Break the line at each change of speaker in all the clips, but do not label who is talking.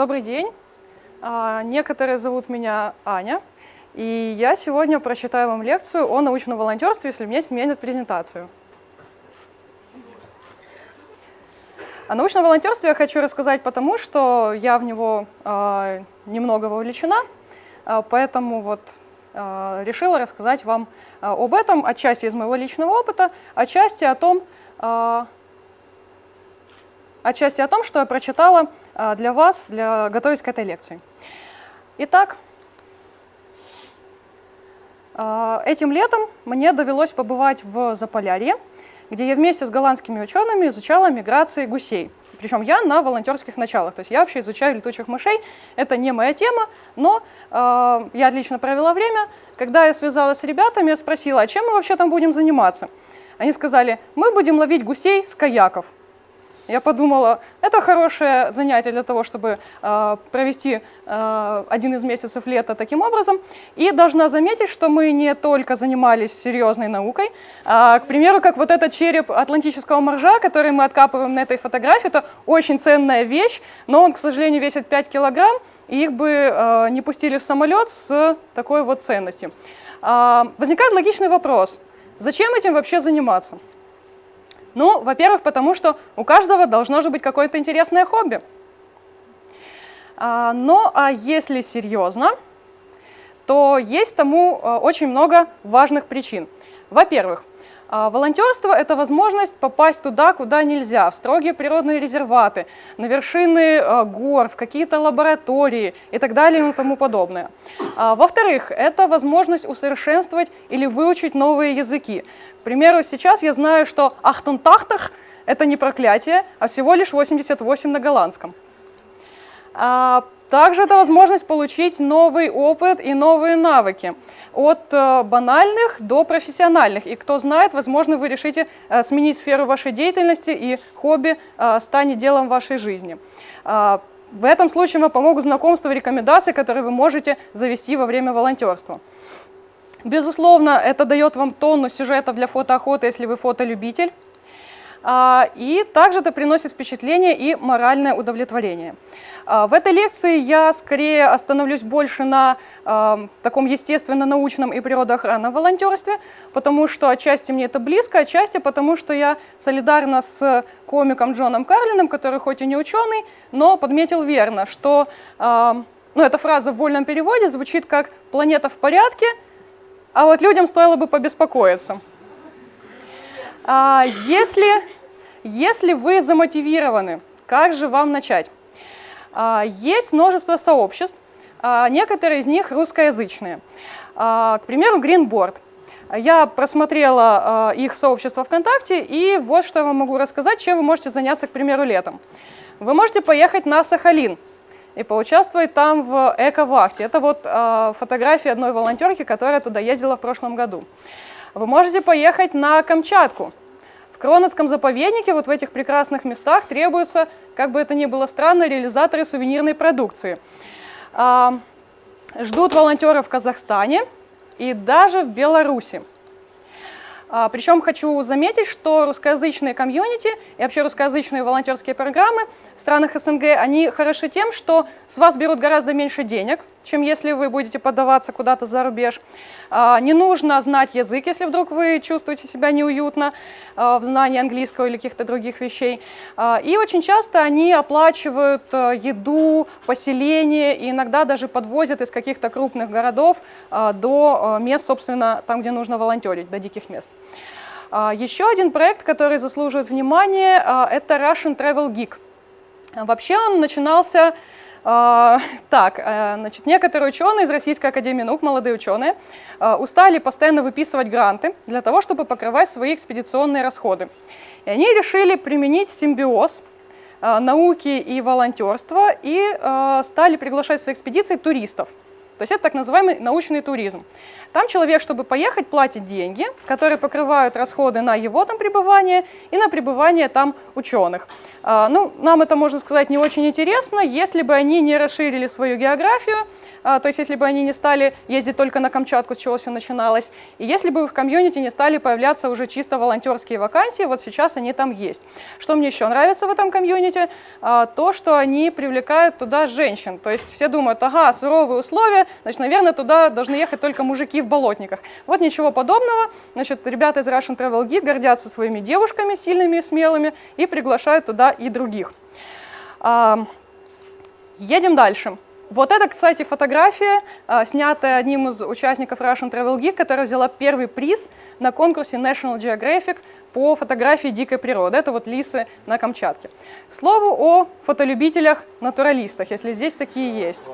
Добрый день. А, некоторые зовут меня Аня, и я сегодня прочитаю вам лекцию о научном волонтерстве, если мне сменят презентацию. О научном волонтерстве я хочу рассказать потому, что я в него э, немного вовлечена, э, поэтому вот решила рассказать вам об этом, отчасти из моего личного опыта, отчасти о том, отчасти о том, что я прочитала а, для вас, для, готовясь к этой лекции. Итак, а, этим летом мне довелось побывать в Заполярье, где я вместе с голландскими учеными изучала миграции гусей. Причем я на волонтерских началах, то есть я вообще изучаю летучих мышей, это не моя тема, но э, я отлично провела время. Когда я связалась с ребятами, я спросила, а чем мы вообще там будем заниматься? Они сказали, мы будем ловить гусей с каяков. Я подумала, это хорошее занятие для того, чтобы э, провести э, один из месяцев лета таким образом. И должна заметить, что мы не только занимались серьезной наукой. А, к примеру, как вот этот череп атлантического моржа, который мы откапываем на этой фотографии, это очень ценная вещь, но он, к сожалению, весит 5 килограмм, и их бы э, не пустили в самолет с такой вот ценностью. Э, возникает логичный вопрос, зачем этим вообще заниматься? Ну, во-первых, потому что у каждого должно же быть какое-то интересное хобби. А, но а если серьезно, то есть тому а, очень много важных причин. Во-первых, волонтерство – это возможность попасть туда, куда нельзя, в строгие природные резерваты, на вершины а, гор, в какие-то лаборатории и так далее и тому подобное. А, во-вторых, это возможность усовершенствовать или выучить новые языки. К примеру, сейчас я знаю, что «ахтунтахтах» – это не проклятие, а всего лишь 88 на голландском. Также это возможность получить новый опыт и новые навыки от э, банальных до профессиональных. И кто знает, возможно, вы решите э, сменить сферу вашей деятельности и хобби э, станет делом вашей жизни. В этом случае вам помогут знакомства и рекомендации, которые вы можете завести во время волонтерства. Безусловно, это дает вам тонну сюжетов для фотоохоты, если вы фотолюбитель. И также это приносит впечатление и моральное удовлетворение. А, в этой лекции я скорее остановлюсь больше на э, таком естественно-научном и природоохранном волонтерстве, потому что отчасти мне это близко, отчасти потому что я солидарна с комиком Джоном Карлином, который хоть и не ученый, но подметил верно, что э, ну, эта фраза в вольном переводе звучит как «планета в порядке», а вот людям стоило бы побеспокоиться. А, если, если вы замотивированы, как же вам начать? А, есть множество сообществ, а, некоторые из них русскоязычные. А, к примеру, Greenboard. Я просмотрела их сообщество ВКонтакте, и вот что я вам могу рассказать, чем вы можете заняться, к примеру, летом. Вы можете поехать на Сахалин и поучаствовать там в эко-вахте. Это вот фотография одной волонтерки, которая туда ездила в прошлом году. Вы можете поехать на Камчатку Кронотском заповеднике, вот в этих прекрасных местах, требуются, как бы это ни было странно, реализаторы сувенирной продукции. А, ждут волонтеров в Казахстане и даже в Беларуси. А, причем хочу заметить, что русскоязычные комьюнити и вообще русскоязычные волонтерские программы в странах СНГ, они хороши тем, что с вас берут гораздо меньше денег, чем если вы будете подаваться куда-то за рубеж. А, не нужно знать язык, если вдруг вы чувствуете себя неуютно а, в знании английского или каких-то других вещей. А, и очень часто они оплачивают еду, поселение и иногда даже подвозят из каких-то крупных городов до мест, собственно, там, где нужно волонтерить, до диких мест. Еще один проект, который заслуживает внимания, это Russian Travel Geek. Вообще он начинался а, так, э, значит, некоторые ученые из Российской Академии Наук, молодые ученые, э, устали постоянно выписывать гранты для того, чтобы покрывать свои экспедиционные расходы. И они решили применить симбиоз э, науки и волонтерства и стали приглашать в свои экспедиции туристов. То есть это так называемый научный туризм. Там человек, чтобы поехать, платит деньги, которые покрывают расходы на его там пребывание и на пребывание там ученых. А, ну, нам это, можно сказать, не очень интересно, если бы они не расширили свою географию, а, то есть если бы они не стали ездить только на Камчатку, с чего все начиналось, и если бы в комьюнити не стали появляться уже чисто волонтерские вакансии, вот сейчас они там есть. Что мне еще нравится в этом комьюнити? А, то, что они привлекают туда женщин, то есть все думают, ага, суровые условия, значит, наверное, туда должны ехать только мужики в болотниках. Вот ничего подобного, значит, ребята из Russian Travel Guide гордятся своими девушками сильными и смелыми и приглашают туда и других. А, едем дальше. Вот это, кстати, фотография, а, снятая одним из участников Russian Travel Geek, которая взяла первый приз на конкурсе National Geographic по фотографии дикой природы. Это вот лисы на Камчатке. К слову о фотолюбителях-натуралистах, если здесь такие есть.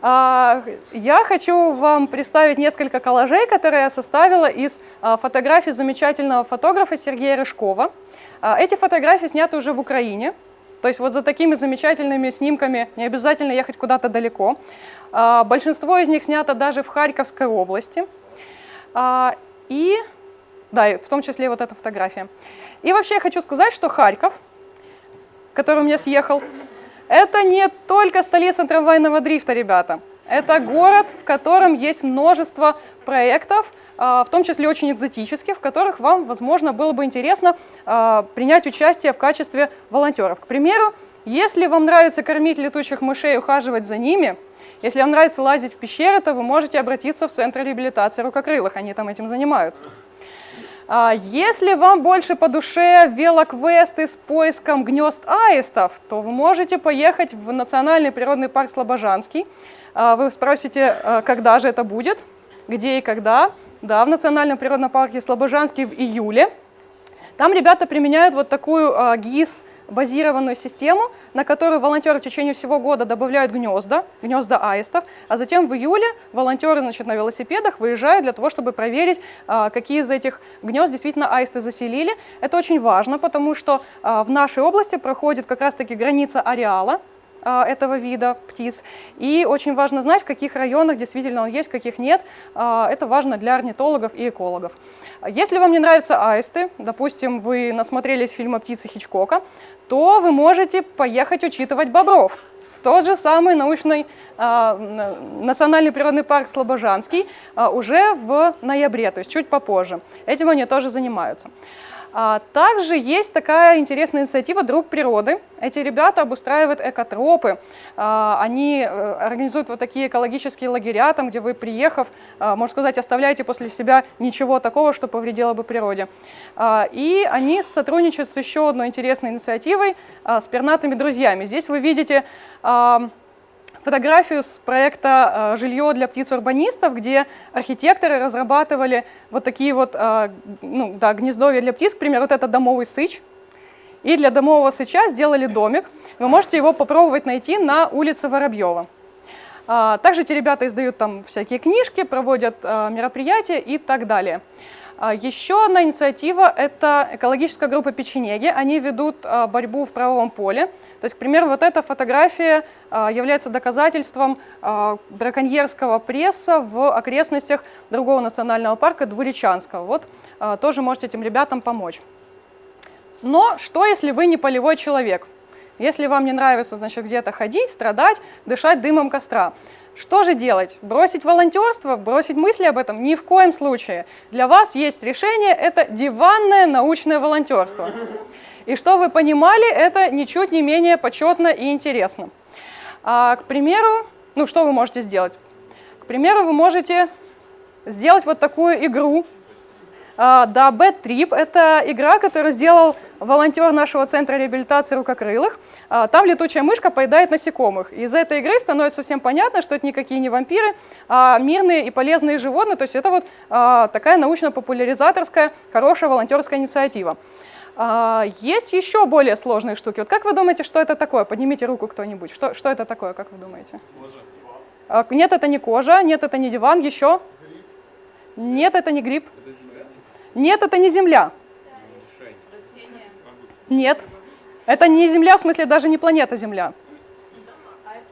А, я хочу вам представить несколько коллажей, которые я составила из а, фотографий замечательного фотографа Сергея Рыжкова. Эти фотографии сняты уже в Украине, то есть вот за такими замечательными снимками не обязательно ехать куда-то далеко. А, большинство из них снято даже в Харьковской области. А, и, да, в том числе вот эта фотография. И вообще я хочу сказать, что Харьков, который у меня съехал, это не только столица трамвайного дрифта, ребята. Это город, в котором есть множество проектов, а, в том числе очень экзотических, в которых вам, возможно, было бы интересно а, принять участие в качестве волонтеров. К примеру, если вам нравится кормить летучих мышей и ухаживать за ними, если вам нравится лазить в пещеры, то вы можете обратиться в Центр реабилитации рукокрылых, они там этим занимаются. А, если вам больше по душе велоквесты с поиском гнезд аистов, то вы можете поехать в Национальный природный парк Слобожанский. Вы спросите, когда же это будет, где и когда. Да, в Национальном природном парке Слобожанский в июле. Там ребята применяют вот такую ГИС, базированную систему, на которую волонтеры в течение всего года добавляют гнезда, гнезда аистов, а затем в июле волонтеры значит, на велосипедах выезжают для того, чтобы проверить, а, какие из этих гнезд действительно аисты заселили. Это очень важно, потому что а, в нашей области проходит как раз-таки граница ареала, этого вида птиц. И очень важно знать, в каких районах действительно он есть, в каких нет. А, это важно для орнитологов и экологов. Если вам не нравятся аисты, допустим, вы насмотрелись фильма «Птицы Хичкока», то вы можете поехать учитывать бобров. В тот же самый научный э, национальный природный парк Слобожанский э, уже в ноябре, то есть чуть попозже. Этим они тоже занимаются. А, также есть такая интересная инициатива «Друг природы». Эти ребята обустраивают экотропы. А, они э, организуют вот такие экологические лагеря, там, где вы, приехав, а, можно сказать, оставляете после себя ничего такого, что повредило бы природе. И они сотрудничают с еще одной интересной инициативой с пернатыми друзьями. Здесь вы видите фотографию с проекта э, «Жилье для птиц-урбанистов», где архитекторы разрабатывали вот такие вот э, ну, да, гнездовья для птиц, к примеру, вот это домовый сыч. И для домового сыча сделали домик. Вы можете его попробовать найти на улице Воробьева. А, также эти ребята издают там всякие книжки, проводят э, мероприятия и так далее. А, еще одна инициатива – это экологическая группа печенеги. Они ведут борьбу в правовом поле. То есть, к примеру, вот эта фотография а, является доказательством а, браконьерского пресса в окрестностях другого национального парка Двуречанского. Вот а, тоже можете этим ребятам помочь. Но что, если вы не полевой человек? Если вам не нравится, значит, где-то ходить, страдать, дышать дымом костра. Что же делать? Бросить волонтерство, бросить мысли об этом? Ни в коем случае. Для вас есть решение, это диванное научное волонтерство. И что вы понимали, это ничуть не менее почетно и интересно. А, к примеру, ну что вы можете сделать? К примеру, вы можете сделать вот такую игру. А, да, Bad Trip – это игра, которую сделал волонтер нашего центра реабилитации рукокрылых. А, там летучая мышка поедает насекомых. Из этой игры становится всем понятно, что это никакие не вампиры, а мирные и полезные животные. То есть это вот а, такая научно-популяризаторская, хорошая волонтерская инициатива. А, есть еще более сложные штуки. Вот как вы думаете, что это такое? Поднимите руку кто-нибудь. Что, что это такое, как вы думаете? Кожа. А, нет, это не кожа, нет, это не диван, еще? Гриб. Нет, это не гриб. Это земля? Нет, это не земля. Нет, это не Земля, в смысле даже не планета Земля.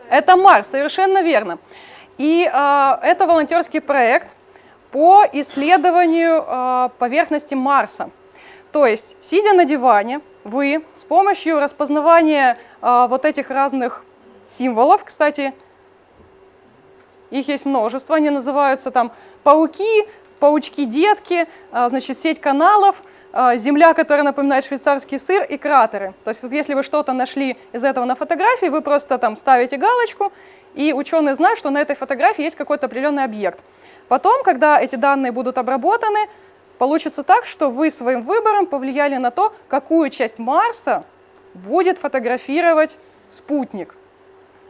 Это Марс, совершенно верно. И э, это волонтерский проект по исследованию э, поверхности Марса. То есть, сидя на диване, вы с помощью распознавания э, вот этих разных символов, кстати, их есть множество, они называются там пауки, паучки-детки, э, значит, сеть каналов, э, земля, которая напоминает швейцарский сыр, и кратеры. То есть вот если вы что-то нашли из этого на фотографии, вы просто там ставите галочку, и ученые знают, что на этой фотографии есть какой-то определенный объект. Потом, когда эти данные будут обработаны, получится так, что вы своим выбором повлияли на то, какую часть Марса будет фотографировать спутник.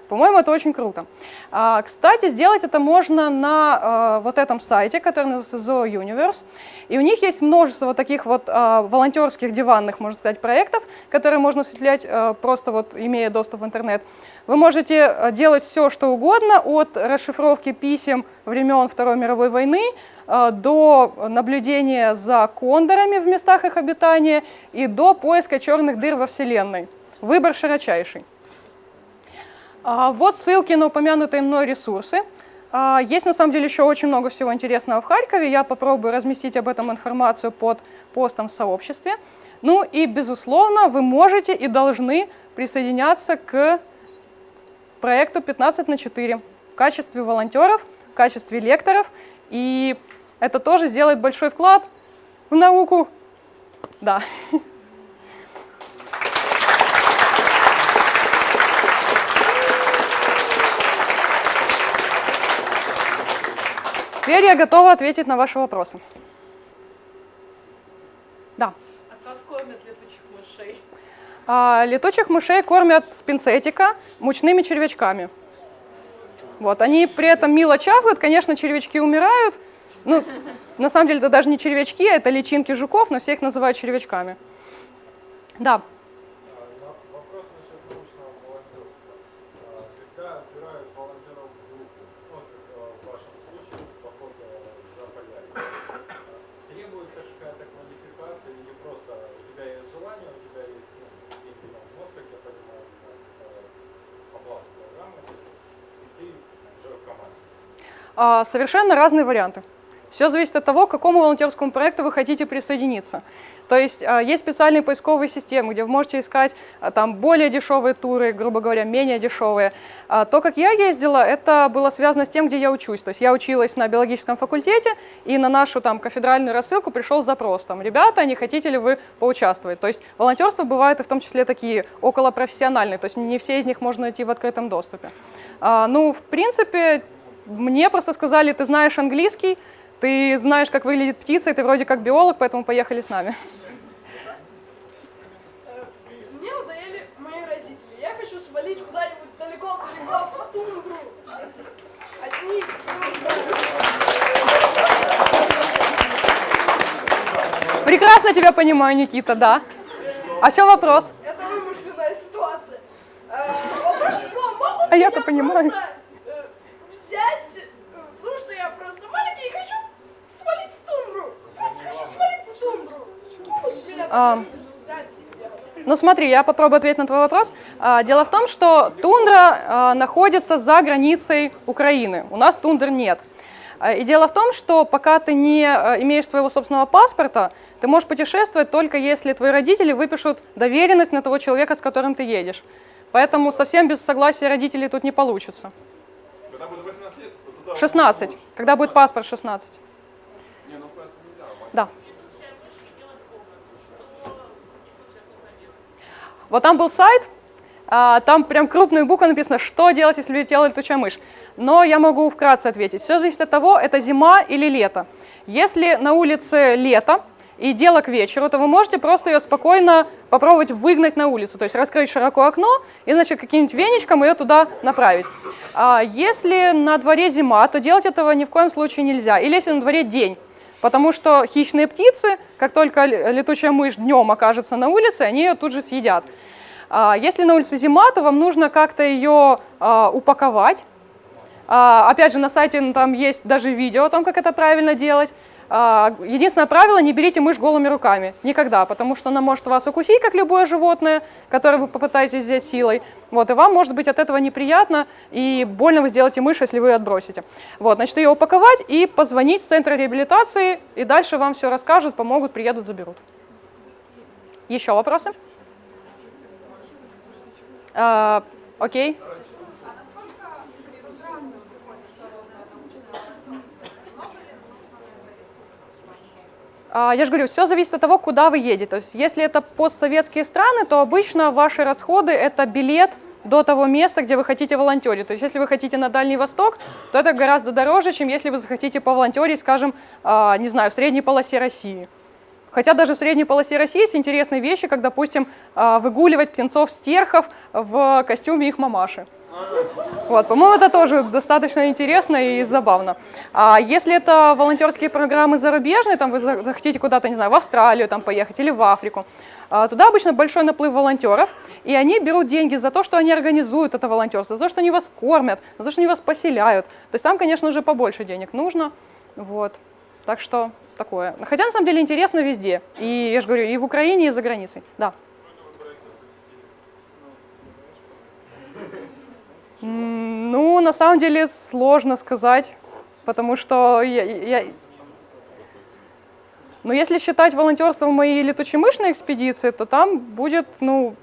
По-моему, это очень круто. А, кстати, сделать это можно на а, вот этом сайте, который называется Zoo Universe. И у них есть множество вот таких вот а, волонтерских диванных, можно сказать, проектов, которые можно осуществлять а, просто вот имея доступ в интернет. Вы можете а, делать все, что угодно, от расшифровки писем времен Второй мировой войны до наблюдения за кондорами в местах их обитания и до поиска черных дыр во Вселенной. Выбор широчайший. А, вот ссылки на упомянутые мной ресурсы. А, есть на самом деле еще очень много всего интересного в Харькове. Я попробую разместить об этом информацию под постом в сообществе. Ну и, безусловно, вы можете и должны присоединяться к проекту 15 на 4 в качестве волонтеров, в качестве лекторов. И это тоже сделает большой вклад в науку. Да. Теперь я готова ответить на ваши вопросы. Да.
А как кормят летучих мышей?
А, летучих мышей кормят с пинцетика мучными червячками. Вот, они при этом мило чавкают, конечно, червячки умирают. Ну, на самом деле это даже не червячки, а это личинки жуков, но все их называют червячками. Да. Совершенно разные варианты. Все зависит от того, к какому волонтерскому проекту вы хотите присоединиться. То есть а, есть специальные поисковые системы, где вы можете искать а, там более дешевые туры, грубо говоря, менее дешевые. То, как я ездила, это было связано с тем, где я учусь. То есть я училась на биологическом факультете, и на нашу там кафедральную рассылку пришел запрос, там, ребята, не хотите ли вы поучаствовать? То есть волонтерство бывает и в том числе такие околопрофессиональные, то есть не все из них можно найти в открытом доступе. Ну, в принципе, мне просто сказали, ты знаешь английский, ты знаешь, как выглядит птица, и ты вроде как биолог, поэтому поехали с нами.
Мне надоели мои родители. Я хочу свалить куда-нибудь далеко-далеко в тундру. Одни.
Прекрасно тебя понимаю, Никита, да. А чем вопрос?
Это вымышленная ситуация. Э, Вопрос в том, могут
А я-то понимаю.
просто, э, взять, э, потому что я просто маленький и хочу свалить в тундру. Просто хочу свалить в тундру. Могут меня
А.
так взять и сделать.
Ну смотри, я попробую ответить на твой вопрос. А, Дело в том, что тундра а, находится за границей Украины. У нас тундр нет. А, И дело в том, что пока ты не а, имеешь своего собственного паспорта, ты можешь путешествовать только если твои родители выпишут доверенность на того человека, с которым ты едешь. Поэтому совсем без согласия родителей тут не получится.
Когда будет 18 лет, то туда...
16. Когда будет паспорт 16.
Не, ну 16 нельзя. а
Да. Вот там был сайт, а, там прям крупной буквой написано, что делать, если летела летучая мышь. Но я могу вкратце ответить. Все зависит от того, это зима или лето. Если на улице лето и дело к вечеру, то вы можете просто ее спокойно попробовать выгнать на улицу. То есть раскрыть широко окно и, значит, каким-нибудь веничком ее туда направить. А если на дворе зима, то делать этого ни в коем случае нельзя. Или если на дворе день. Потому что хищные птицы, как только летучая мышь днем окажется на улице, они ее тут же съедят. А, Если на улице зима, то вам нужно как-то ее а, упаковать. А, Опять же, на сайте ну, там есть даже видео о том, как это правильно делать. А, Единственное правило, не берите мышь голыми руками. Никогда, потому что она может вас укусить, как любое животное, которое вы попытаетесь взять силой. Вот, и вам может быть от этого неприятно, и больно вы сделаете мышь, если вы ее отбросите. Вот, значит, ее упаковать и позвонить в центр реабилитации, и дальше вам все расскажут, помогут, приедут, заберут. Еще вопросы? А, окей. Я же говорю, все зависит от того, куда вы едете. То есть, если это постсоветские страны, то обычно ваши расходы это билет до того места, где вы хотите волонтерить. То есть, если вы хотите на Дальний Восток, то это гораздо дороже, чем если вы захотите поволонтерить, скажем, а, не знаю, в средней полосе России. Хотя даже в средней полосе России есть интересные вещи, как, допустим, а, выгуливать птенцов-стерхов в костюме их мамаши. Вот, по-моему, это тоже достаточно интересно и забавно. А если это волонтерские программы зарубежные, там вы за- захотите куда-то, не знаю, в Австралию там поехать или в Африку, а, туда обычно большой наплыв волонтеров, и они берут деньги за то, что они организуют это волонтерство, за то, что они вас кормят, за то, что они вас поселяют. То есть там, конечно же, побольше денег нужно. Вот. Так что такое. Хотя, на самом деле, интересно везде. И, я же говорю, и в Украине, и за границей. Да. Ну, на самом деле сложно сказать, потому что я, я- Ну, если считать волонтерством моей летучемышной экспедиции, то там будет, ну,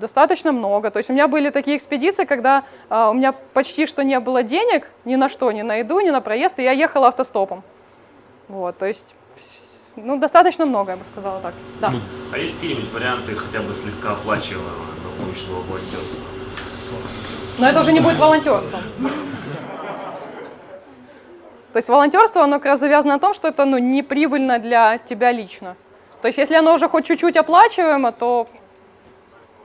достаточно много. То есть у меня были такие экспедиции, когда а, у меня почти что не было денег ни на что, ни на еду, ни на проезд, и я ехала автостопом. Вот, то есть, ну, достаточно много, я бы сказала так. Да.
А есть какие-нибудь варианты хотя бы слегка оплачиваемого научного волонтерства?
Но это уже не будет волонтерством. То есть волонтерство, оно как раз завязано на том, что это ну, не прибыльно для тебя лично. То есть если оно уже хоть чуть-чуть оплачиваемо, то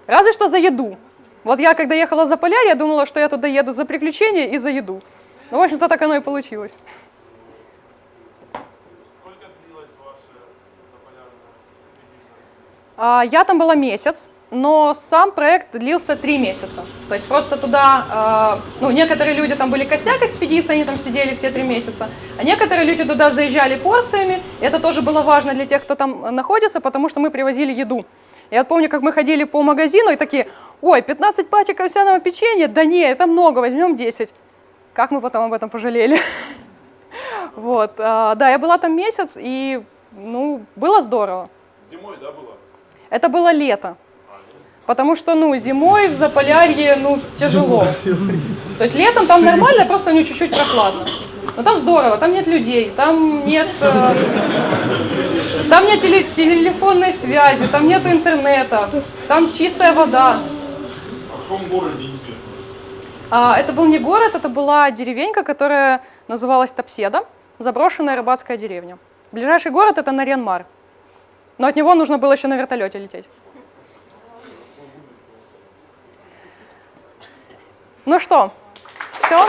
разве что за еду. Вот я, когда ехала за Полярь, я думала, что я туда еду за приключения и за еду. Ну, в общем-то, так оно и получилось.
Сколько длилась ваша заполярная экспедиция?
А, Я там была месяц, но сам проект длился три месяца. То есть просто туда, а, ну, некоторые люди там были костяк экспедиции, они там сидели все три месяца, а некоторые люди туда заезжали порциями. Это тоже было важно для тех, кто там находится, потому что мы привозили еду. Я помню, как мы ходили по магазину и такие, ой, 15 пачек овсяного печенья, да не, это много, возьмем 10. Как мы потом об этом пожалели. Вот, а, да, я была там месяц, и, ну, было здорово.
Зимой, да, было?
Это было лето. Потому что, ну, зимой в Заполярье, ну, тяжело. То есть летом там нормально, просто у него чуть-чуть прохладно. Но там здорово, там нет людей, там нет, э, там нет теле- телефонной связи, там нет интернета, там чистая вода.
А в каком городе интересно?
А, это был не город, это была деревенька, которая называлась Топседа, заброшенная рыбацкая деревня. Ближайший город это Нарьянмар. Но от него нужно было еще на вертолете лететь. Ну что, все?